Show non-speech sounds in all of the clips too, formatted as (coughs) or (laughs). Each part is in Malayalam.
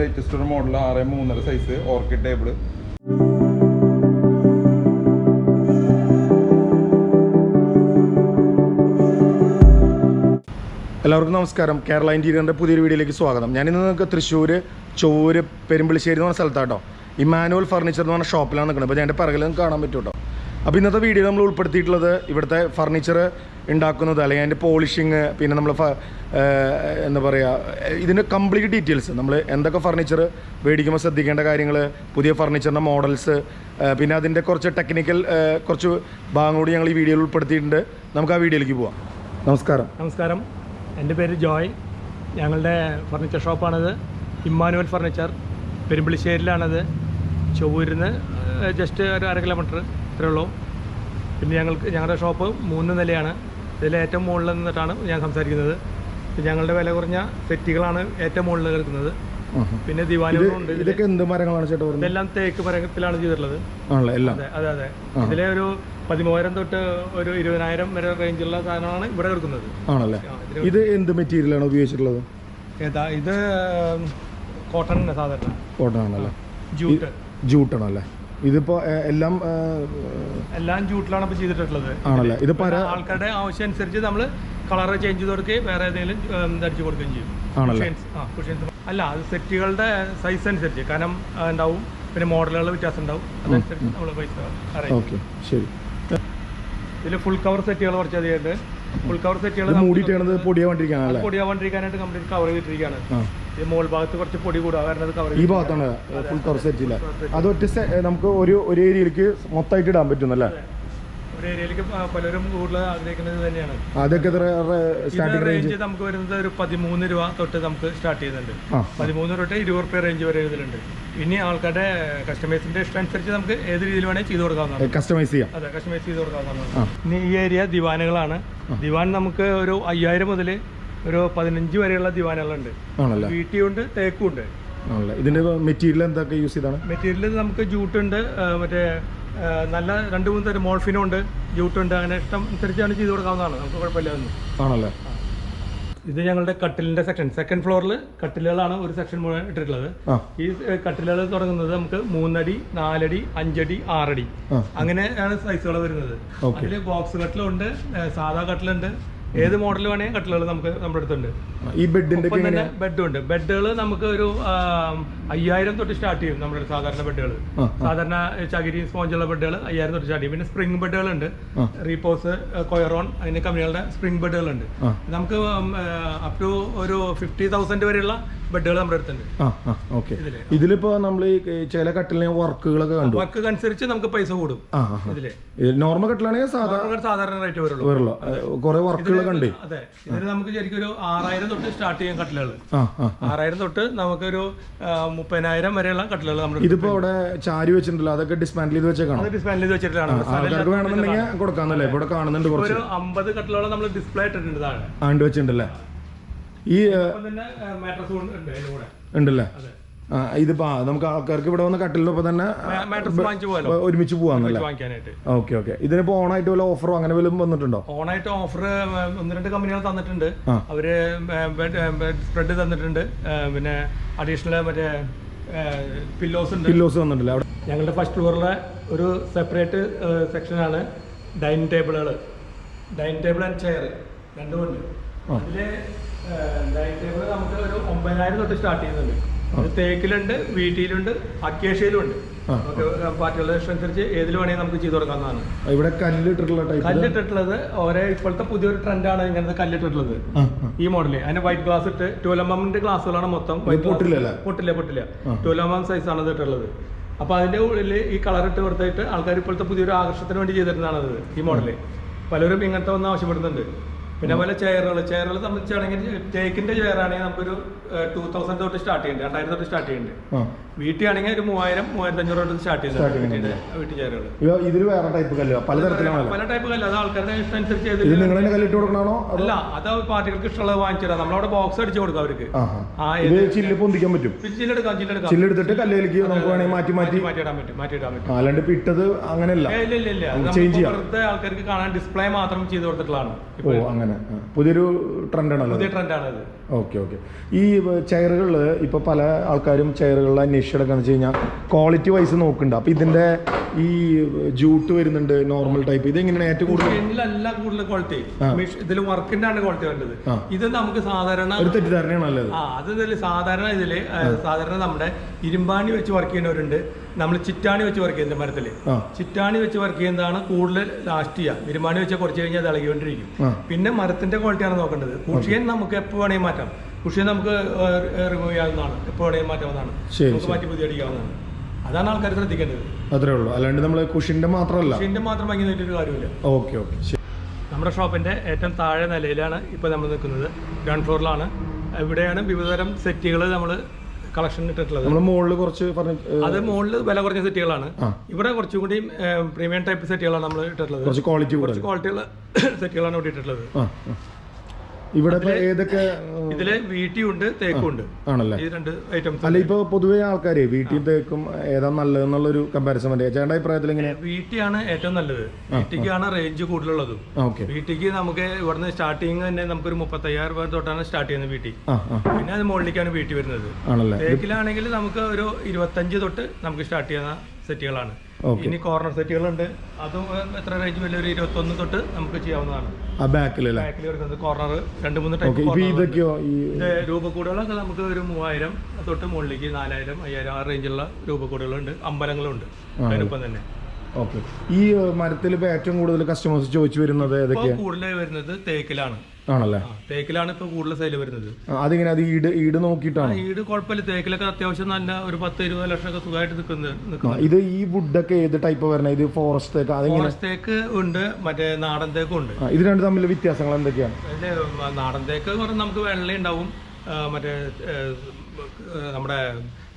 ലേറ്റസ്റ്റ് ഒരു മോഡൽ ആറ് മൂന്നര സൈസ് ഓർക്കിഡ് ടേബിൾ എല്ലാവർക്കും നമസ്കാരം. കേരള ഇന്റീരിയറിന്റെ പുതിയൊരു വീഡിയോയിലേക്ക് സ്വാഗതം. ഞാനിന്ന് നിങ്ങൾക്ക് തൃശ്ശൂർ ചോര് പെരുമ്പിളിശ്ശേരി എന്ന് പറഞ്ഞ സ്ഥലത്താട്ടോ. ഇമാനുവൽ ഫർണിച്ചർ എന്ന് പറഞ്ഞ ഷോപ്പിലാണ് നിൽക്കുന്നത്. അപ്പോൾ ഞാൻ എന്റെ പിറകിൽ കാണാൻ പറ്റും കേട്ടോ അപ്പോൾ ഇന്നത്തെ വീഡിയോ നമ്മൾ ഉൾപ്പെടുത്തിയിട്ടുള്ളത് ഇവിടുത്തെ ഫർണിച്ചർ ഉണ്ടാക്കുന്നത് അല്ലെങ്കിൽ അതിന്റെ പോളിഷിങ് പിന്നെ നമ്മൾ എന്താ പറയുക ഇതിന്റെ കംപ്ലീറ്റ് ഡീറ്റെയിൽസ് നമ്മൾ എന്തൊക്കെ ഫർണിച്ചർ മേടിക്കുമ്പോൾ ശ്രദ്ധിക്കേണ്ട കാര്യങ്ങൾ പുതിയ ഫർണിച്ചറിന്റെ മോഡൽസ് പിന്നെ അതിന്റെ കുറച്ച് ടെക്നിക്കൽ കുറച്ച് ഭാഗം കൂടി ഞങ്ങൾ ഈ വീഡിയോയിൽ ഉൾപ്പെടുത്തിയിട്ടുണ്ട്. നമുക്ക് ആ വീഡിയോയിലേക്ക് പോവാം. നമസ്കാരം. നമസ്കാരം. എന്റെ പേര് ജോയ്. ഞങ്ങളുടെ ഫർണിച്ചർ ഷോപ്പാണത് ഇമ്മാനുവൽ ഫർണിച്ചർ പെരുമ്പിളിശ്ശേരിയിലാണത്. ചൊവ്വൂരിന്ന് ജസ്റ്റ് ഒരു അര കിലോമീറ്റർ ഇത്രേ ഉള്ളൂ. പിന്നെ ഞങ്ങൾക്ക് ഞങ്ങളുടെ ഷോപ്പ് മൂന്ന് നിലയാണ്. ഇതിൽ ഏറ്റവും മുകളിൽ നിന്നിട്ടാണ് ഞാൻ സംസാരിക്കുന്നത്. ഞങ്ങളുടെ വില കുറഞ്ഞ സെറ്റുകളാണ് ഏറ്റവും മുകളിൽ കിടക്കുന്നത്. പിന്നെ ദിവാലികളുണ്ട് ഇതൊക്കെ എന്ത് മരങ്ങളാണ് ചേട്ടാ ഇതെല്ലാം തേക്ക് മരത്തിലാണ് ചെയ്തിട്ടുള്ളത്. അതെ അതെ അതെ. ഇതിലെ ഒരു പതിമൂവായിരം തൊട്ട് ഒരു ഇരുപതിനായിരം വരെ റേഞ്ചുള്ള സാധനമാണ് ഇവിടെ കിടക്കുന്നത്. ആണല്ലേ? ഇത് എന്ത് മെറ്റീരിയലാണ് ഉപയോഗിച്ചിട്ടുള്ളത്? ഏതാ ഇത് കോട്ടൺ സാധാരണ കോട്ടൺ ആണല്ലേ? ജൂട്ട് ജൂട്ടാണല്ലേ ഇതിപ്പോ എല്ലാം എല്ലാം ജൂട്ടിലാണ് ഇപ്പൊ ചെയ്തിട്ടുള്ളത്. ആണല്ലേ? ഇത് ആൾക്കാരുടെ ആവശ്യം അനുസരിച്ച് നമ്മൾ കളർ ചേഞ്ച് ചെയ്ത് കൊടുക്കുകയും വേറെ ഏതെങ്കിലും ധരിച്ചു കൊടുക്കുകയും ചെയ്യും. ആണല്ലേ? അല്ല അത് സെറ്റുകളുടെ സൈസ് അനുസരിച്ച്. കനം ഉണ്ടാവും. പിന്നെ മോഡലുകൾ വ്യത്യാസം ഉണ്ടാവും. അതനുസരിച്ച് നമ്മൾ പൈസ ഓക്കെ ശരി. ഇതിൽ ഫുൾ കവർ സെറ്റുകൾ കുറച്ച് അധികമുണ്ട്. ഫുൾ കവർ സെറ്റുകൾ ഇത് മൂടിയിട്ടാണത് പൊടിയാവാണ്ടിരിക്കാനല്ലേ പൊടിയാവാണ്ടിരിക്കാനായിട്ട് കംപ്ലീറ്റ് കവർ ചെയ്തിട്ടിരിക്കുകയാണ്. ഈ മോൾ ഭാഗത്ത് കുറച്ച് പൊടി കൂടുക കാരണം അത് കവർ ഈ ഭാഗത്താണ് ഫുൾ കവർ സെറ്റില്ല അത് ഒറ്റ നമുക്ക് ഒരു ഒരു ഏരിയയിലേക്ക് മൊത്തമായിട്ട് ഇടാൻ പറ്റുന്നല്ലേ ഏരിയയിലേക്ക് പലരും കൂടുതൽ ആഗ്രഹിക്കുന്നത് തന്നെയാണ്. അതൊക്കെ സ്റ്റാർട്ടിംഗ് റേഞ്ച് നമുക്ക് വരുന്നത് ഒരു പതിമൂന്ന് രൂപ തൊട്ട് നമുക്ക് സ്റ്റാർട്ട് ചെയ്യുന്നുണ്ട്. പതിമൂന്ന് തൊട്ട് ഇരുപത് റുപ്യ റേഞ്ച് വരെ ഇതിലുണ്ട് ഇനി ആൾക്കാരുടെ കസ്റ്റമൈസിന്റെ ഇഷ്ടം അനുസരിച്ച് നമുക്ക് ഏത് രീതിയിൽ വേണേൽ ചെയ്ത് കൊടുക്കാവുന്നതാണ്. കസ്റ്റമൈസ് ചെയ്യാം. അതെ കസ്റ്റമൈസ് ചെയ്ത് കൊടുക്കാവുന്നതാണ്. ഇനി ഈ ഏരിയ ദിവാനുകളാണ്. ദിവാൻ നമുക്ക് ഒരു അയ്യായിരം മുതൽ ഒരു പതിനഞ്ച് വരെയുള്ള ദിവാനുകളുണ്ട്. വീട്ടിയുണ്ട് തേക്കും ഉണ്ട് ആണല്ലേ? ഇതിന്റെ മെറ്റീരിയൽ എന്തൊക്കെ യൂസ് ചെയ്താണ്? മെറ്റീരിയൽ നമുക്ക് ജൂട്ടുണ്ട് മറ്റേ നല്ല രണ്ട് മൂന്ന് തരം മോൾഫിനും ഉണ്ട് ജൂട്ടുണ്ട് അങ്ങനെ ഇഷ്ടം അനുസരിച്ചാണ് ചെയ്ത് കൊടുക്കാവുന്നതാണ്. നമുക്ക് കുഴപ്പമില്ല ഒന്നും ആണല്ലേ? ഇത് ഞങ്ങളുടെ കട്ടിലിന്റെ സെക്ഷൻ സെക്കൻഡ് ഫ്ലോറിൽ കട്ടിലുകളാണ് ഒരു സെക്ഷൻ മുഴുവൻ ഇട്ടിട്ടുള്ളത്. ഈ കട്ടിലുകൾ തുടങ്ങുന്നത് നമുക്ക് മൂന്നടി നാലടി അഞ്ചടി ആറടി. അങ്ങനെയാണ് സൈസുകൾ വരുന്നത്. അതിൽ ബോക്സ് കട്ടിലുണ്ട് സാധാ കട്ടിലുണ്ട് ഏത് മോഡൽ വേണേലും കട്ടിലുകൾ നമുക്ക് നമ്മുടെ അടുത്തുണ്ട്. ഈ ബെഡിന്റെ തന്നെ ബെഡ് ബെഡുണ്ട്. ബെഡുകൾ നമുക്ക് ഒരു അയ്യായിരം തൊട്ട് സ്റ്റാർട്ട് ചെയ്യും നമ്മുടെ സാധാരണ ബെഡുകൾ സാധാരണ ചകിരി സ്പോഞ്ചുള്ള ബെഡുകൾ അയ്യായിരം തൊട്ട് സ്റ്റാർട്ട് ചെയ്യും. പിന്നെ സ്പ്രിംഗ് ബെഡുകൾ ഉണ്ട് റീപോസ് കൊയറോൺ അതിന്റെ കമ്പനികളുടെ സ്പ്രിംഗ് ബെഡുകൾ ഉണ്ട് നമുക്ക് അപ് ടു ഒരു ഫിഫ്റ്റി തൗസൻഡ് വരെയുള്ള ബെഡുകൾ നമ്മുടെ അടുത്തുണ്ട്. ഓക്കെ. ഇതിലിപ്പോ നമ്മൾ ചില കട്ടിലിന് വർക്കുകളൊക്കെ കണ്ടു? വർക്ക് അനുസരിച്ച് നമുക്ക് പൈസ കൂടും. നോർമൽ കട്ടിലാണെങ്കിൽ സാധാരണ സാധാരണ റേറ്റ് വരുള്ളൂ കുറെ വർക്കുകൾ കണ്ടേ. അതെ. ഇതിന് നമുക്ക് ശരിക്കും ഒരു ആറായിരം തൊട്ട് സ്റ്റാർട്ട് ചെയ്യാൻ കട്ടിലുകൾ. ആറായിരം തൊട്ട് നമുക്കൊരു മുപ്പതിനായിരം വരെയുള്ള കട്ടിലുകൾ നമ്മൾ ഇതിപ്പോ അവിടെ ചാരി വെച്ചിട്ടുണ്ടല്ലോ. അതൊക്കെ ഡിസ്മാൻഡിൽ ചെയ്ത് വെച്ചേക്കണം? അത് ഡിസ്പ്ലേയിൽ ചെയ്ത് വെച്ചിട്ടാണ് ആൾക്കാർക്ക് വേണമെന്നുണ്ടെങ്കിൽ കൊടുക്കാന്നല്ലേ? ഇവിടെ കാണുന്നുണ്ട് ഒരു അമ്പത് കട്ടിലോളം നമ്മൾ ഡിസ്പ്ലേ ഇട്ടിട്ടുണ്ട് താഴെ. ആണ്ട് വെച്ചിട്ടുണ്ടല്ലേ? ഈ ഉണ്ടല്ലേ? ഇതിപ്പോ നമുക്ക് ആൾക്കാർക്ക് ഇവിടെ വന്ന കട്ടിലിനൊപ്പം തന്നെ ഒരുമിച്ച് പോവാന്നല്ലേ? Okay okay. ഇതിനിപ്പോ ഓണായിട്ട് വല്ല ഓഫറോ അങ്ങനെ വല്ലതും വന്നിട്ടുണ്ടോ? ഓണായിട്ട് ഓഫർ ഒന്ന് രണ്ട് കമ്പനികൾ തന്നിട്ടുണ്ട്. അവർ സ്പ്രെഡ് തന്നിട്ടുണ്ട്. പിന്നെ അഡീഷണൽ മറ്റേ പില്ലോസ് ഉണ്ട്. പില്ലോസ് വന്നിട്ടില്ല? അവിടെ ഞങ്ങളുടെ ഫസ്റ്റ് ഫ്ലോറിലെ ഒരു സെപ്പറേറ്റ് സെക്ഷനാണ് ഡൈനിങ് ടേബിളുകൾ ഡൈനിങ് ടേബിൾ ആൻഡ് ചെയർ രണ്ടുമുണ്ട് അതിൽ ഡൈനിങ് ടേബിൾ നമുക്ക് ഒരു ഒമ്പതിനായിരം തൊട്ട് സ്റ്റാർട്ട് ചെയ്യുന്നുണ്ട്. തേക്കിലുണ്ട് വീട്ടിലുണ്ട് അക്കേഷ്യയിലും ഉണ്ട്. പാർട്ടികളുടെ അനുസരിച്ച് ഏതിൽ വേണമെങ്കിൽ നമുക്ക് ചെയ്തു തുടങ്ങാവുന്നതാണ് ഇവിടെ കല്ലിട്ടിട്ടുള്ള കല്ലിട്ടിട്ടുള്ളത് ഓരോ ഇപ്പോഴത്തെ പുതിയൊരു ട്രെൻഡാണ് ഇങ്ങനത്തെ കല്ലിട്ടിട്ടുള്ളത്. ഈ മോഡൽ. അതിന് വൈറ്റ് ഗ്ലാസ് ഇട്ട് ട്വൽവ് എമ്മിന്റെ ഗ്ലാസ്സുകളാണ് മൊത്തം? പൊട്ടില്ല പൊട്ടില്ല ട്വൽവ് എം എം സൈസ് ആണ് ഇത് ഇട്ടുള്ളത് അപ്പൊ അതിന്റെ ഉള്ളിൽ ഈ കളർ ഇട്ട് കൊടുത്തിട്ട് ആൾക്കാർ ഇപ്പോഴത്തെ പുതിയൊരു ആകർഷണത്തിന് വേണ്ടി ചെയ്തിരുന്നതാണ് അത് ഈ മോഡൽ. പലരും ഇങ്ങനത്തെ ഒന്ന് ആവശ്യപ്പെടുന്നുണ്ട്. പിന്നെ പോലെ ചെയറുകൾ ചെയറുകൾ സംബന്ധിച്ചാണെങ്കിൽ തേക്കിന്റെ ചെയറാണെങ്കിൽ നമുക്കൊരു ടൂ തൗസൻഡ് തൊട്ട് സ്റ്റാർട്ട് ചെയ്യുന്നുണ്ട് രണ്ടായിരം തൊട്ട് സ്റ്റാർട്ട് ചെയ്യുന്നുണ്ട് വീട്ടിലാണെങ്കിൽ ഒരു മൂവായിരം മൂവായിരത്തി അഞ്ഞൂറ് തൊട്ട് സ്റ്റാർട്ട് ചെയ്യുന്നുണ്ട് വീട്ടിന്റെ വീട്ടു ചെയറുകൾ ഇതിൽ വേറെ ടൈപ്പ് കല്ല് പലതരത്തിലാണല്ലോ പല ടൈപ്പ് കല്ല്. അത് ആൾക്കാരുടെ ഇഷ്ടം അനുസരിച്ച് നിങ്ങൾ കല്ലിട്ട് കൊടുക്കണോ അല്ല അത് പാർട്ടികൾക്ക് ഇഷ്ടമുള്ളത് വാങ്ങിച്ചു തരാം. നമ്മളവിടെ ബോക്സ് അടിച്ചു കൊടുക്കും അവർക്ക്. ചില്ല് പൊന്തിക്കാൻ പറ്റും. ചില്ലെടുക്കാം ചില്ലെടുക്കാം ചില്ലെടുത്തിട്ട് കല്ലിലേക്ക് നമുക്ക് വേണമെങ്കിൽ മാറ്റി മാറ്റി. മാറ്റിയിടാൻ പറ്റും മാറ്റിയിടാൻ പറ്റും. അല്ലാണ്ട് ഇപ്പൊ ഇട്ടത് അങ്ങനെയല്ല. ഇല്ല ഇല്ല ഇല്ല. ചെയ്യാം. വെറുതെ ആൾക്കാർക്ക് കാണാൻ ഡിസ്പ്ലേ മാത്രം ചെയ്ത് കൊടുത്തിട്ടുള്ളതാണ്. ഓ അങ്ങനെ. പുതിയൊരു ട്രെൻഡ് ആണല്ലോ പുതിയ ട്രെൻഡാണ് ഇത് ഓക്കെ ഓക്കെ. ഈ ചെയറുകളിൽ ഇപ്പോൾ പല ആൾക്കാരും ചെയറുകളിൽ അന്വേഷിച്ചെടുക്കാന്ന് വെച്ച് കഴിഞ്ഞാൽ ക്വാളിറ്റി വൈസ് നോക്കുന്നുണ്ട് അപ്പോൾ ഇതിന്റെ ഈ ജൂട്ട് വരുന്നുണ്ട് നോർമൽ ടൈപ്പ് ഇത് ഇതെങ്ങനെയാണ് ഏറ്റവും കൂടുതൽ? ക്വാളിറ്റി. ഇതിൽ വർക്കിന്റെ ആണ് ക്വാളിറ്റി വേണ്ടത് ഇത് നമുക്ക് സാധാരണ ഒരു തെറ്റിദ്ധാരണയാണ് ആ അത് സാധാരണ ഇതിൽ സാധാരണ നമ്മുടെ ഇരുമ്പാണി വെച്ച് വർക്ക് ചെയ്യുന്നവരുണ്ട്. നമ്മൾ ചിറ്റാണി വെച്ച് വർക്ക് ചെയ്യുന്നുണ്ട് മരത്തിൽ ചിറ്റാണി വെച്ച് വർക്ക് ചെയ്യുന്നതാണ് കൂടുതൽ ലാസ്റ്റ് ചെയ്യുക ഇരുമ്പാണി വെച്ച് കുറച്ച് കഴിഞ്ഞാൽ അത് ഇളകിക്കൊണ്ടിരിക്കും. പിന്നെ മരത്തിന്റെ ക്വാളിറ്റിയാണ് നോക്കേണ്ടത്. കുഷിയൻ നമുക്ക് എപ്പോൾ വേണമെങ്കിൽ മാറ്റാം. കുഷിയൻ നമുക്ക് റിമൂവ് ചെയ്യാവുന്നതാണ്. എപ്പോൾ വേണമെങ്കിൽ മാറ്റാവുന്നതാണ്. നമുക്ക് മാറ്റി പുതിയ അടിക്കാവുന്നതാണ് അതാണ് ആൾക്കാർ ശ്രദ്ധിക്കേണ്ടത്. അത്രേ ഉള്ളൂ. അല്ലാണ്ട് നമ്മൾ കുഷിന്റെ മാത്രമല്ല. കുഷിന്റെ മാത്രം ഭംഗി നോക്കിയിട്ട് കാര്യമില്ല. Okay okay. നമ്മുടെ ഷോപ്പിന്റെ ഏറ്റവും താഴെ നിലയിലാണ് ഇപ്പോൾ നമ്മൾ നിൽക്കുന്നത്. ഗ്രൗണ്ട് ഫ്ലോറിലാണ്. ഇവിടെയാണ് വിവിധതരം സെറ്റുകൾ നമ്മൾ കളക്ഷൻ ഇട്ടിട്ടുള്ളത്. മുകളിൽ കുറച്ച് അത് മുകളിൽ വില കുറഞ്ഞ സെറ്റുകളാണ്. ഇവിടെ കുറച്ചും കൂടി പ്രീമിയം ടൈപ്പ് സെറ്റുകളാണ് നമ്മൾ ഇട്ടിട്ടുള്ളത്. കുറച്ച് ക്വാളിറ്റി ഉള്ള കുറച്ച് (coughs) ക്വാളിറ്റിയുള്ള സെറ്റുകളാണ് ഇവിടെ ഇട്ടിട്ടുള്ളത്. ഇവിടെ ഏതൊക്കെ ഇതിൽ വീട്ടിയുണ്ട് തേക്കുണ്ട് ആണല്ലേ? ഈ രണ്ട് ഐറ്റംസ് അല്ല ഇപ്പൊ പൊതുവേ ആൾക്കാര് വീട്ടിൽ തേക്കും ഏതാ നല്ലത് എന്നുള്ളൊരു കമ്പാരിസൺ മതി. ചേട്ടന്റെ അഭിപ്രായത്തിൽ എങ്ങനെ? വീട്ടിയാണ് ഏറ്റവും നല്ലത്. വീട്ടിക്കാണ് റേഞ്ച് കൂടുതലുള്ളത്. വീട്ടിക്ക് നമുക്ക് ഇവിടുന്ന് സ്റ്റാർട്ടിങ് തന്നെ നമുക്ക് നമുക്കൊരു മുപ്പത്തയ്യായിരം രൂപ തൊട്ടാണ് സ്റ്റാർട്ട് ചെയ്യുന്നത് വീട്ടിൽ. ആ പിന്നെ അത് മുകളിലേക്കാണ് വീട്ടിൽ വരുന്നത്. ആണല്ലേ? തേക്കിലാണെങ്കിൽ നമുക്ക് ഒരു ഇരുപത്തഞ്ച് തൊട്ട് നമുക്ക് സ്റ്റാർട്ട് ചെയ്യുന്ന സെറ്റുകളാണ്. ഇനി കോർണർ സെറ്റുകളുണ്ട് അതും എത്ര റേഞ്ച് വലിയ ഒരു ഇരുപത്തൊന്ന് തൊട്ട് നമുക്ക് ചെയ്യാവുന്നതാണ്. ബാക്കിൽ വരുന്നത് കോർണർ രണ്ട് മൂന്ന് ടൈപ്പ് രൂപ രൂപക്കൂടുകളൊക്കെ നമുക്ക് ഒരു മൂവായിരം തൊട്ട് മുകളിലേക്ക് നാലായിരം അയ്യായിരം ആ റേഞ്ചുള്ള രൂപക്കൂടുകളുണ്ട്. അമ്പലങ്ങളുണ്ട്. അതിനൊപ്പം തന്നെ. ഓക്കെ. ഈ മരത്തിൽ ഇപ്പൊ ഏറ്റവും കൂടുതൽ കസ്റ്റമേഴ്സ് ചോദിച്ചു വരുന്നത് ഏതൊക്കെയാണ് കൂടുതലായി വരുന്നത് തേക്കിലാണ്. ആണല്ലേ? തേക്കിലാണ് ഇപ്പൊ കൂടുതൽ സെയിൽ വരുന്നത്. അതിങ്ങനെ അത് ഈട് ഈട് നോക്കിയിട്ടാണ്? ഈട് കുഴപ്പമില്ല. തേക്കിലൊക്കെ അത്യാവശ്യം നല്ല ഒരു പത്ത് ഇരുപത് ലക്ഷം ഒക്കെ സുഖമായിട്ട് നിൽക്കുന്നത് ഇത് ഈ വുഡൊക്കെ ഏത് ടൈപ്പ് വരണേ ഇത് ഫോറസ്റ്റ് തേക്ക് ഫോറസ്റ്റ് തേക്ക് ഉണ്ട് മറ്റേ നാടൻ തേക്കും ഉണ്ട്. ഇത് രണ്ട് തമ്മിൽ വ്യത്യാസങ്ങൾ എന്തൊക്കെയാണ്? നാടൻ തേക്ക് നമുക്ക് വെള്ള ഉണ്ടാവും മറ്റേ നമ്മുടെ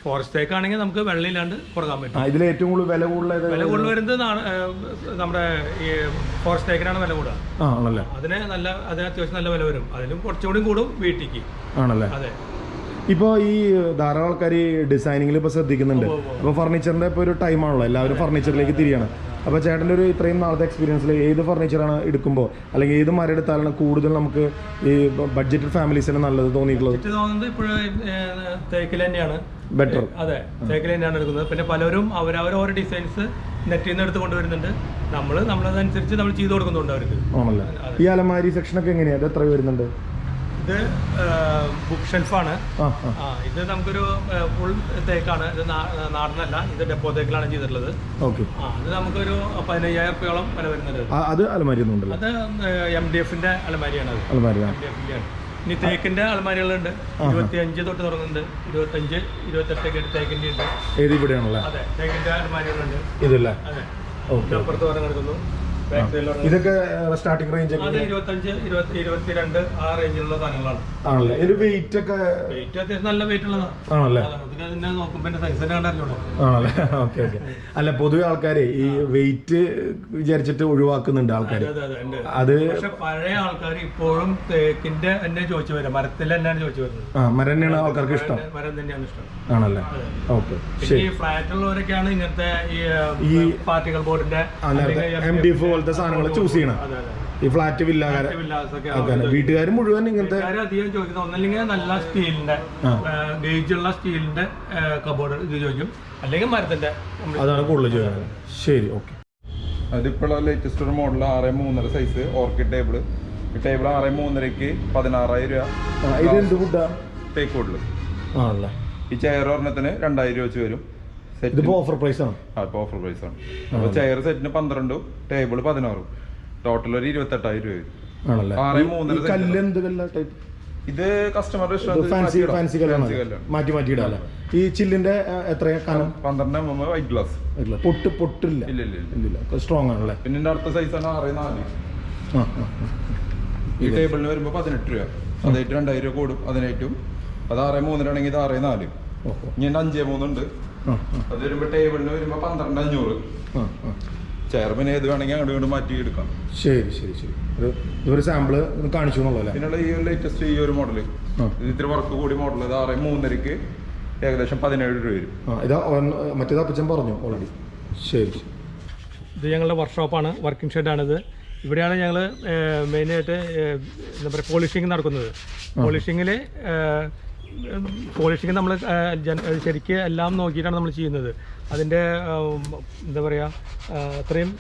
ഫോറസ്റ്റ് തേക്ക് ആണെങ്കിൽ നമുക്ക് വെള്ളമില്ലാണ്ട് കൊടുക്കാൻ പറ്റും. ഇതിൽ ഏറ്റവും കൂടുതൽ വില കൂടുതൽ? വില കൂടുതൽ വരുന്നത് നമ്മുടെ ഈ ഫോറസ്റ്റേക്കിനാണ് വില കൂടുക ആണല്ലേ? അതിന് നല്ല അതിന് അത്യാവശ്യം നല്ല വില വരും. അതിലും കുറച്ചുകൂടി കൂടും വീട്ടിക്ക്. ആണല്ലേ? അതെ. ഇപ്പോൾ ഈ ധാരാളം ആൾക്കാർ ഈ ഡിസൈനിങ്ങിൽ ഇപ്പോൾ ശ്രദ്ധിക്കുന്നുണ്ട്. അപ്പോൾ ഫർണിച്ചറിന്റെ ഇപ്പോൾ ഒരു ടൈമാണല്ലോ എല്ലാവരും ഫർണിച്ചറിലേക്ക് തിരിയാണ്. അപ്പോൾ ചേട്ടന്റെ ഒരു ഇത്രയും നാളത്തെ എക്സ്പീരിയൻസിൽ ഏത് ഫർണിച്ചറാണ് എടുക്കുമ്പോൾ അല്ലെങ്കിൽ ഏത് മരം എടുത്താലാണ് കൂടുതൽ നമുക്ക് ഈ ബഡ്ജറ്റ് ഫാമിലീസിന് നല്ലത് തോന്നിയിട്ടുള്ളത്? തോന്നുന്നത് ഇപ്പോഴും തേക്കിൽ തന്നെയാണ്. ബെറ്റർ അതെ. തേക്കിൽ തന്നെയാണ് എടുക്കുന്നത്. പിന്നെ പലരും അവരവരോരോ ഡിസൈൻസ് നെറ്റിൽ നിന്ന് എടുത്ത് കൊണ്ടുവരുന്നുണ്ട്. നമ്മൾ നമ്മളതനുസരിച്ച് നമ്മൾ ചെയ്ത് കൊടുക്കുന്നുണ്ട് അവർക്ക്. ആണല്ലേ? ഈ അലമാരി സെക്ഷനൊക്കെ എങ്ങനെയാണ് എങ്ങനെയാ? എത്ര വരുന്നുണ്ട്? ഇത് ബുക്ക് ഷെൽഫാണ് ഇത് നമുക്കൊരു ഫുൾ തേക്കാണ്. ഇത് നാടനല്ല. ഇത് ഡെപ്പോ തേക്കിലാണ് ചെയ്തിട്ടുള്ളത്. ഓക്കെ. അത് നമുക്കൊരു പതിനയ്യായിരം റുപ്യോളം വില വരുന്നുണ്ട്. അത് അലമാരി അത് എം ഡി എഫിന്റെ അലമാരിയാണ് അത് അലമാരി എം ഡി എഫിന്റെ ആണ് ഇനി തേക്കിന്റെ അലമാരികളുണ്ട്. ഇരുപത്തി അഞ്ച് തൊട്ട് തുടങ്ങുന്നുണ്ട്. ഇരുപത്തഞ്ച് ഇരുപത്തെട്ടൊക്കെ തേക്കിന്റെ ഉണ്ട് ഏത് ഇവിടെയാണല്ലേ അതെ തേക്കിന്റെ അലമാരികളുണ്ട്. ഇതല്ലേ? അതെ. അപ്പുറത്ത് സൈഡിൽ ഇതൊക്കെ സ്റ്റാർട്ടിംഗ് റേഞ്ച് ഇരുപത്തഞ്ച് ഇരുപത്തി ഇരുപത്തിരണ്ട് ആ റേഞ്ചിലുള്ള സാധനങ്ങളാണ്. ആണല്ലേ? ഇതിന്റെ വെയിറ്റ് ഒക്കെ വെയിറ്റ് അത്യാവശ്യം നല്ല വെയിറ്റ് ഉള്ളതാണ് ആണല്ലേ. ഇതിന് ആണല്ലേ? ഓക്കെ ഓക്കെ അല്ല പൊതുവെ ആൾക്കാരെ ഈ വെയിറ്റ് വിചാരിച്ചിട്ട് ഒഴിവാക്കുന്നുണ്ട് ആൾക്കാർ അതെ പഴയ ആൾക്കാർ ഇപ്പോഴും തേക്കിന്റെ തന്നെ ചോദിച്ചു വരാം. മരത്തിൽ തന്നെയാണ് ചോദിച്ചു വരുന്നത്. ആ മരം തന്നെയാണ് ആൾക്കാർക്ക് ഇഷ്ടം. മരം- തന്നെയാണ് ഇഷ്ടം. ആണല്ലേ? ഓക്കെ പിന്നെ ഈ ഫ്ലാറ്റ് ഉള്ളവരൊക്കെയാണ് ഇങ്ങനത്തെ ഈ പാർട്ടികൾ ബോർഡിന്റെ എം ഡി എഫ് പോലത്തെ സാധനങ്ങൾ ചൂസ് ചെയ്യണം. ഈ ഫ്ലാറ്റ് വില്ലാകാരെ വീട്ടുകാർ മുഴുവൻ ഇങ്ങനത്തെ അധികം ചോദിക്കുന്നത് ഒന്നല്ലെങ്കിൽ നല്ല സ്റ്റീലിന്റെ ഗേജുള്ള ഗേജ് ഉള്ള സ്റ്റീലിന്റെ കബോർഡ് ഇത് ചോദിക്കും. അല്ലെങ്കിൽ മരത്തിന്റെ. അതാണ് കൂടുതൽ ചോദിക്കുന്നത്. ശരി ഓക്കെ അതിപ്പോഴുള്ള ലേറ്റസ്റ്റ് ഒരു മോഡൽ ആറ് മൂന്നര സൈസ് ഓർക്കിഡ് ടേബിൾ ഈ ടേബിൾ ആറ് മൂന്നരക്ക് പതിനാറായിരം രൂപ. ഇത് എന്ത് ഫുഡാ തേക്ക് കൂടുതൽ ആണല്ലേ. ഈ ചെയർ ഒരെണ്ണത്തിന് രണ്ടായിരം രൂപ വെച്ച് വരും. സെറ്റ് ഓഫർ പ്രൈസ് ആണ്. ആ ഇപ്പോൾ ഓഫർ പ്രൈസ് ആണ്. അപ്പോൾ ചെയർ സെറ്റിന് പന്ത്രണ്ടും ടേബിൾ പതിനാറും. ടോട്ടൽ ഒരു ഇരുപത്തെട്ടായിരം രൂപ വരും ഇത് കസ്റ്റമർ ഫാൻസി ഫാൻസി കല്ലാണ്. മാറ്റി മാറ്റി ഇടാല്ലേ ഈ ചില്ലിന്റെ ആ, എത്രയാ കനം? പന്ത്രണ്ട് വൈറ്റ് ഗ്ലാസ് പൊട്ട് പൊട്ടില്ല. ഇല്ല ഇല്ല സ്ട്രോങ് ആണല്ലേ? പിന്നെ അടുത്ത സൈസ് ആണ് ആറ് നാല്. ഈ ടേബിളിന് വരുമ്പോൾ പതിനെട്ട് രൂപ. അതായിട്ട് രണ്ടായിരം രൂപ കൂടും അതിനായിട്ടും അത് ആറ് മൂന്നിനാണെങ്കിൽ ഇത് ആറ് നാല്. എന്റെ അഞ്ചേ മൂന്നുണ്ട്. അത് വരുമ്പോ ടേബിളിന് വരുമ്പോ പന്ത്രണ്ട് അഞ്ഞൂറ്. ആ ആ. ചെയർ പിന്നെ ഏത് വേണമെങ്കിൽ അങ്ങോട്ട് ഇങ്ങോട്ട് മാറ്റി എടുക്കാം ശരി ശരി ശരി. ഒരു ഇതൊരു സാമ്പിൾ ഒന്ന് കാണിച്ചു പിന്നെ ഈ ലേറ്റസ്റ്റ് ഈ ഒരു മോഡൽ ആ. ഇത്തിരി വർക്ക് കൂടി മോഡൽ ഇത് ആറ് മൂന്നരക്ക് ഏകദേശം പതിനേഴ് രൂപ വരും. ഇതാ മറ്റേതാ അപ്പച്ചൻ പറഞ്ഞു ഓൾറെഡി ശരി ശരി. ഇത് ഞങ്ങളുടെ വർക്ക്ഷോപ്പാണ് വർക്കിംഗ് ഷെഡാണിത് ഇവിടെയാണ് ഞങ്ങൾ മെയിനായിട്ട് എന്താ പറയുക പോളിഷിങ് നടക്കുന്നത്. പോളിഷിങ്ങിൽ പോളിഷിങ് നമ്മൾ ശരിക്ക് എല്ലാം നോക്കിയിട്ടാണ് നമ്മൾ ചെയ്യുന്നത്. അതിന്റെ എന്താ പറയുക അത്രയും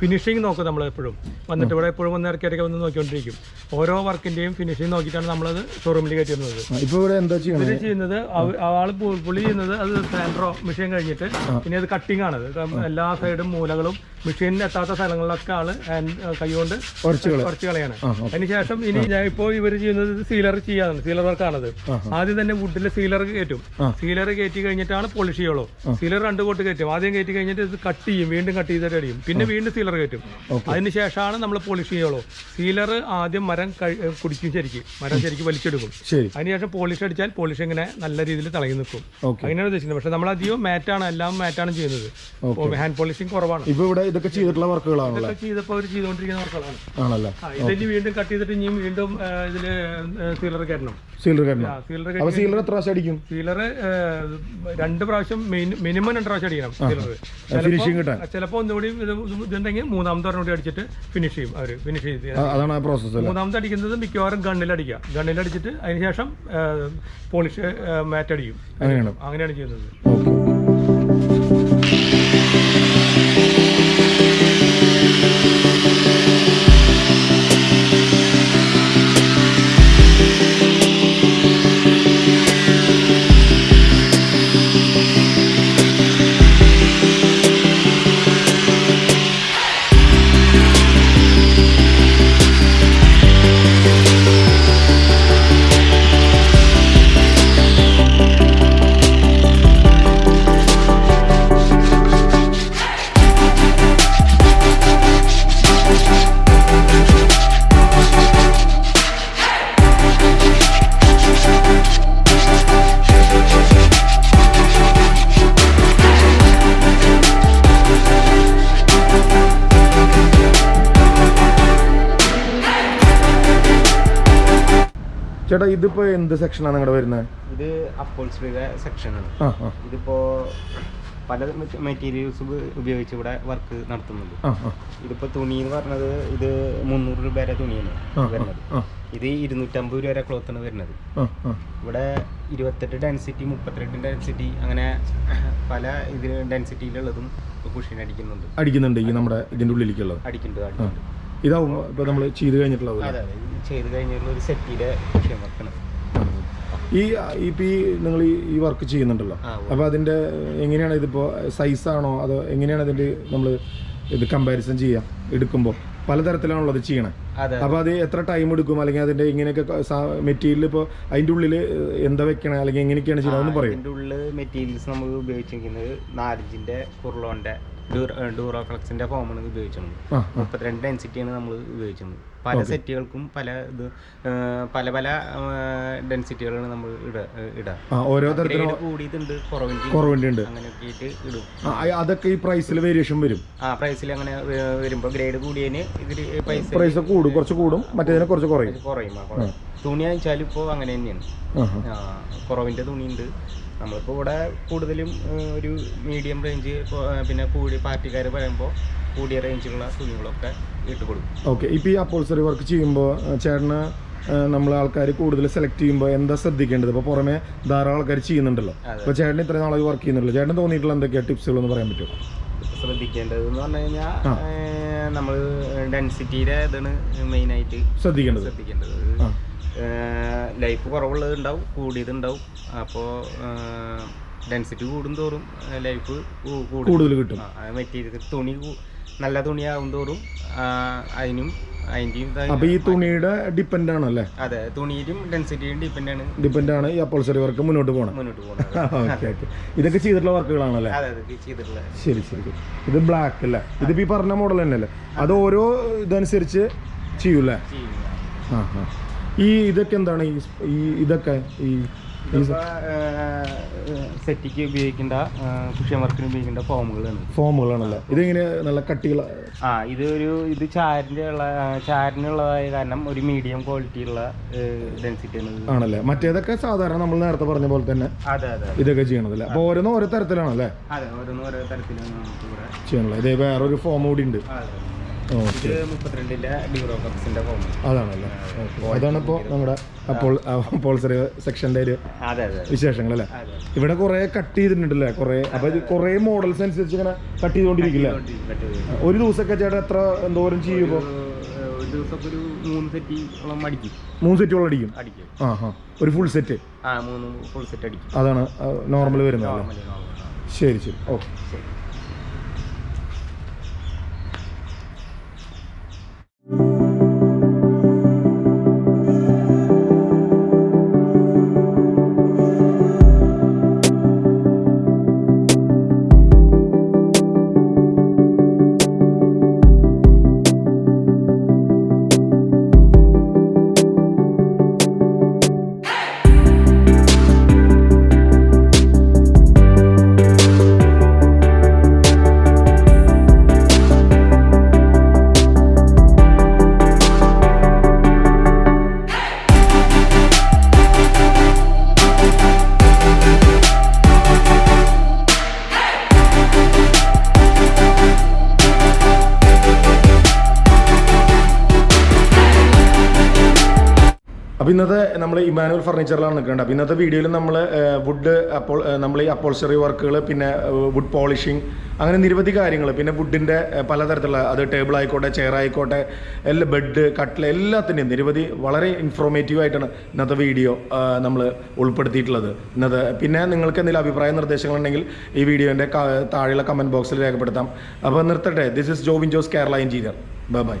ഫിനിഷിങ് നോക്കും നമ്മൾ എപ്പോഴും. വന്നിട്ട് ഇവിടെ എപ്പോഴും വന്ന് ഇറക്കി ഇറക്കി വന്ന് നോക്കിക്കൊണ്ടിരിക്കും. ഓരോ വർക്കിന്റെയും ഫിനിഷിങ് നോക്കിയിട്ടാണ് നമ്മളത് ഷോറൂമിൽ കയറ്റി വന്നത് ഇപ്പോൾ ഇവിടെ എന്താ ചെയ്യുന്നത് ഇത് ചെയ്യുന്നത് ആൾ പുള്ളി ചെയ്യുന്നത് അത് സാൻഡ്രോ മെഷീൻ കഴിഞ്ഞിട്ട് പിന്നെ അത് കട്ടിംഗ് ആണ്. എല്ലാ സൈഡും മൂലകളും മെഷീനിൽ എത്താത്ത സ്ഥലങ്ങളിലൊക്കെ ആൾ കൈകൊണ്ട് കുറച്ച് കളയാണ്. അതിനുശേഷം ഇനി ഞാൻ ഇപ്പോൾ ഇവർ ചെയ്യുന്നത് സീലർ ചെയ്യാനാണ്. സീലർ വർക്കാണത് ആദ്യം തന്നെ വുഡിലെ സീലർ കയറ്റും. സീലർ കയറ്റി കഴിഞ്ഞിട്ടാണ് പോളിഷ് ചെയ്യുള്ളൂ. സീലർ രണ്ട് കോട്ട് കയറ്റും. ആദ്യം കയറ്റി കഴിഞ്ഞിട്ട് ഇത് കട്ട് ചെയ്യും. വീണ്ടും കട്ട് ചെയ്തിട്ട് അടിയും. പിന്നെ വീണ്ടും സീലർ കയറ്റും. അതിനുശേഷമാണ് നമ്മൾ പോളിഷ് ചെയ്യുള്ളൂ. സീലർ ആദ്യം മരം കുടിക്കും ശരിക്കും. മരം ശരിക്കും വലിച്ചെടുക്കും. അതിനുശേഷം പോളിഷ് അടിച്ചാൽ പോളിഷ് ഇങ്ങനെ നല്ല രീതിയിൽ തിളങ്ങി നിൽക്കും. അങ്ങനെയാണ് ഉദ്ദേശിക്കുന്നത്. പക്ഷെ നമ്മൾ അധികം മാറ്റാണ് എല്ലാം മാറ്റാണ് ചെയ്യുന്നത്. ഹാൻഡ് പോളിഷിങ് കുറവാണ്. ഇപ്പൊ ഇവിടെ ഇതൊക്കെ ചെയ്തിട്ടുള്ള വർക്കുകളാണ് ഇതൊക്കെ ചെയ്തപ്പോൾ അവർ ചെയ്തുകൊണ്ടിരിക്കുന്ന വർക്കുകളാണ്. ആണല്ലേ? വീണ്ടും കട്ട് ചെയ്തിട്ട് ഇനിയും വീണ്ടും ആ, ഇതിൽ സീലർ കയറ്റണം. സീലർ കയറ്റണം. സീലർ അപ്പൊ സീലർ എത്ര പ്രാവശ്യം അടിക്കും? സീലർ രണ്ട് പ്രാവശ്യം മിനിമം രണ്ട് പ്രാവശ്യം അടിക്കണം സീലർ ഫിനിഷിങ് കിട്ടാൻ. ചിലപ്പോൾ ഒന്നുകൂടി ഇത് ഇതുണ്ടെങ്കിൽ മൂന്നാമത്തെ ഒരെണ്ണം കൂടി അടിച്ചിട്ട് ഫിനിഷ് ചെയ്യും അവർ ഫിനിഷ് ചെയ്ത് അതാണ് പ്രോസസ്സ് മൂന്നാമത്തെ അടിക്കുന്നത് മിക്കവാറും ഗണ്ണിൽ അടിക്കുക. ഗണ്ണിൽ അടിച്ചിട്ട് അതിനുശേഷം പോളിഷ് മാറ്റ് അടിക്കും. അങ്ങനെയാണ്. അങ്ങനെയാണ് ചെയ്യുന്നത്. ഓക്കെ. ചേട്ടാ ഇതിപ്പോ എന്ത് സെക്ഷനാണ് നിങ്ങളുടെ വരുന്നത്? ഇത് അപ്പോൾസ്ട്രിയുടെ സെക്ഷനാണ് ഇതിപ്പോ പല മെറ്റീരിയൽസ് ഉപയോഗിച്ച് ഇവിടെ വർക്ക് നടത്തുന്നുണ്ട്. ഇതിപ്പോ തുണി എന്ന് പറഞ്ഞത് ഇത് മുന്നൂറ് രൂപ വരെ തുണിയാണ് വരുന്നത്. ഇത് ഇരുന്നൂറ്റമ്പത് രൂപ വരെ ക്ലോത്ത് ആണ് വരുന്നത്. ഇവിടെ ഇരുപത്തെട്ട് ഡെൻസിറ്റി മുപ്പത്തിരണ്ട് ഡെൻസിറ്റി അങ്ങനെ പല ഇതിൽ ഡെൻസിറ്റിയിലുള്ളതും കുഷീൻ അടിക്കുന്നുണ്ട്. അടിക്കുന്നുണ്ട് ഈ നമ്മുടെ ഇതിന്റെ ഉള്ളിലേക്കുള്ളത്. അടിക്കുന്നുണ്ട് അടിക്കുന്നുണ്ട്. ഇതാവും ഇപ്പൊ നമ്മൾ ചെയ്ത് കഴിഞ്ഞിട്ടുള്ളത് ചെയ്ത് കഴിഞ്ഞുള്ള ഒരു ഈ ഇപ്പൊ ഈ നിങ്ങൾ ഈ വർക്ക് ചെയ്യുന്നുണ്ടല്ലോ. അപ്പോൾ അതിന്റെ എങ്ങനെയാണ് ഇതിപ്പോ സൈസ് ആണോ? അതോ എങ്ങനെയാണ് ഇതിന്റെ നമ്മൾ ഇത് കമ്പാരിസൺ ചെയ്യാം എടുക്കുമ്പോൾ പലതരത്തിലാണല്ലോ അത് ചെയ്യണേ. അതെ അപ്പൊ അത് എത്ര ടൈം എടുക്കും? അല്ലെങ്കിൽ അതിന്റെ ഇങ്ങനെയൊക്കെ മെറ്റീരിയൽ ഇപ്പോൾ അതിന്റെ ഉള്ളിൽ എന്താ വെക്കണേ? അല്ലെങ്കിൽ എങ്ങനെയൊക്കെയാണ് ചെയ്യുന്നത്? എന്ന് പറയും. ഇതിന്റെ ഉള്ളിൽ മെറ്റീരിയൽസ് നമ്മൾ ഉപയോഗിച്ചിരിക്കുന്നത് നാലഞ്ചിന്റെ കുർലോന്റെ ഡൂറോ ഫ്ലക്സിന്റെ ഫോമാണ് ഉപയോഗിച്ചത് മുപ്പത്തിരണ്ട് ഡെൻസിറ്റിയാണ് നമ്മൾ ഉപയോഗിച്ചത് പല സെറ്റുകൾക്കും പല ഇത് പല പല ഡെൻസിറ്റികളാണ് നമ്മൾ ഇട ഇടുക ഓരോ തരത്തിലും കൂടിയതുണ്ട് കുറവിന്റെ അങ്ങനെയൊക്കെ ആയിട്ട് ഇടും. അതൊക്കെ ഈ പ്രൈസിൽ വേരിയേഷൻ വരും. ആ പ്രൈസിൽ അങ്ങനെ വരുമ്പോൾ ഗ്രേഡ് കൂടിയതിന് ഇതിൽ പൈസ പ്രൈസ് കൂടും കുറച്ച് കൂടും. മറ്റേതിന് കുറച്ച് കുറയും. കുറയും. തുണി അയച്ചാലും ഇപ്പോൾ അങ്ങനെ തന്നെയാണ്. കുറവിന്റെ തുണിയുണ്ട്. നമ്മളിപ്പോൾ ഇവിടെ കൂടുതലും ഒരു മീഡിയം റേഞ്ച് പിന്നെ കൂടി പാർട്ടിക്കാർ പറയുമ്പോൾ കൂടിയ റേഞ്ചിലുള്ള തുണികളൊക്കെ ഇട്ട് കൊടുക്കും. ഓക്കെ ഇപ്പോൾ ഈ അപ്പോൾസറി വർക്ക് ചെയ്യുമ്പോൾ ചേട്ടന് നമ്മൾ ആൾക്കാർ കൂടുതൽ സെലക്ട് ചെയ്യുമ്പോൾ എന്താ ശ്രദ്ധിക്കേണ്ടത്? ഇപ്പോൾ പുറമെ ധാരാളം ആൾക്കാർ ചെയ്യുന്നുണ്ടല്ലോ. അപ്പോൾ ചേട്ടൻ ഇത്രയും നാളെ വർക്ക് ചെയ്യുന്നുണ്ടല്ലോ. ചേട്ടൻ തോന്നിയിട്ടുള്ള എന്തൊക്കെയാണ് ടിപ്സുകളെന്ന് പറയാൻ പറ്റുമോ? ശ്രദ്ധിക്കേണ്ടത് എന്ന് പറഞ്ഞു കഴിഞ്ഞാൽ നമ്മൾ ഡെൻസിറ്റിയുടെ ഇതാണ് മെയിനായിട്ട് ശ്രദ്ധിക്കേണ്ടത്. ശ്രദ്ധിക്കേണ്ടത്. ലൈഫ് കുറവുള്ളത് ഉണ്ടാവും കൂടിയത് ഉണ്ടാവും. അപ്പോൾ ഡെൻസിറ്റി കൂടുന്തോറും ലൈഫ് കൂടുതൽ കിട്ടും. മെറ്റീരിയൽ തുണി നല്ല തുണിയാവും തോറും അതിനും അപ്പോൾ ഈ തുണിയുടെ ഡിപ്പെൻഡ് ആണ് അല്ലേ അതെ തുണിയിലും ഡെൻസിറ്റിയും ഡിപ്പെൻഡാണ് ഡിപ്പെൻഡ് ആണ്. ഈ അപ്പോൾസറി വർക്ക് മുന്നോട്ട് പോകണം മുന്നോട്ട് (laughs) പോകണം ഇതൊക്കെ ചെയ്തിട്ടുള്ള വർക്കുകളാണല്ലേ? ശരി ശരി. ഇത് ബ്ലാക്ക് അല്ലേ? ഇത് ഈ പറഞ്ഞ മോഡൽ തന്നെയല്ലേ? അത് ഓരോ ഇതനുസരിച്ച് ചെയ്യൂലേ. ആ ആ ഈ ഇതൊക്കെ എന്താണ്? ഈ ഈ ഇതൊക്കെ ഈ സെറ്റിക്ക് ഉപയോഗിക്കേണ്ട കൃഷി വർക്കിന് ഉപയോഗിക്കേണ്ട ഫോമുകളാണ് ഫോമുകളാണല്ലേ? ഇതിങ്ങനെ നല്ല കട്ടിയുള്ള ആ ഇത് ഒരു ഇത് ചാരിന്റെ ഉള്ള ചാരിനുള്ളതായ കാരണം ഒരു മീഡിയം ക്വാളിറ്റിയുള്ള ഡെൻസിറ്റിയാണ് ഇത്. ആണല്ലേ? മറ്റേതൊക്കെ സാധാരണ നമ്മൾ നേരത്തെ പറഞ്ഞ പോലെ തന്നെ അതെ അതെ ഇതൊക്കെ ചെയ്യണതല്ലേ? അപ്പോൾ ഓരോന്നും ഓരോ തരത്തിലാണല്ലേ? അതെ ഓരോന്നും ഓരോ തരത്തിലാണ് ചെയ്യണല്ലേ ഇതേ വേറൊരു ഫോം കൂടി ഉണ്ട്. അതാണല്ലേ? നമ്മുടെ അപ്പോൾസറി സെക്ഷന്റെ ഒരു വിശേഷങ്ങൾ അല്ലേ ഇവിടെ കുറെ കട്ട് ചെയ്തിട്ടുണ്ടല്ലേ? കുറെ അപ്പൊ കുറെ മോഡൽസ് അനുസരിച്ച് ഇങ്ങനെ കട്ട് ചെയ്തുകൊണ്ടിരിക്കില്ല ഒരു ദിവസമൊക്കെ ചേട്ടാ എത്ര എന്തോരം ചെയ്യുമ്പോ മൂന്ന് സെറ്റോളം അടിക്കും. ആ ഹാ ഒരു ഫുൾ സെറ്റ് ആ മൂന്ന് ഫുൾ സെറ്റ് അടിക്കും. അതാണ് നോർമൽ വരുന്നത് ശരി ശരി. ഓക്കെ നമ്മൾ ഇമാനുവൽ ഫർണിച്ചറിലാണ് നിൽക്കേണ്ടത്. അപ്പോൾ ഇന്നത്തെ വീഡിയോയിൽ നമ്മൾ വുഡ് അപ്പോൾ നമ്മൾ ഈ അപ്പോൾസറി വർക്കുകൾ പിന്നെ വുഡ് പോളിഷിങ് അങ്ങനെ നിരവധി കാര്യങ്ങൾ പിന്നെ വുഡിന്റെ പലതരത്തിലുള്ള അത് ടേബിൾ ആയിക്കോട്ടെ ചെയർ ആയിക്കോട്ടെ എല്ലാ ബെഡ് കട്ടിൽ എല്ലാത്തിന്റെയും നിരവധി വളരെ ഇൻഫോർമേറ്റീവ് ആയിട്ടാണ് ഇന്നത്തെ വീഡിയോ നമ്മൾ ഉൾപ്പെടുത്തിയിട്ടുള്ളത്. ഇന്നത്തെ പിന്നെ നിങ്ങൾക്ക് എന്തെങ്കിലും അഭിപ്രായ നിർദ്ദേശങ്ങളുണ്ടെങ്കിൽ ഈ വീഡിയോന്റെ താഴെയുള്ള കമന്റ് ബോക്സിൽ രേഖപ്പെടുത്താം. അപ്പോൾ നിർത്തട്ടെ. This is Jobin Jose Kerala engineer bye bye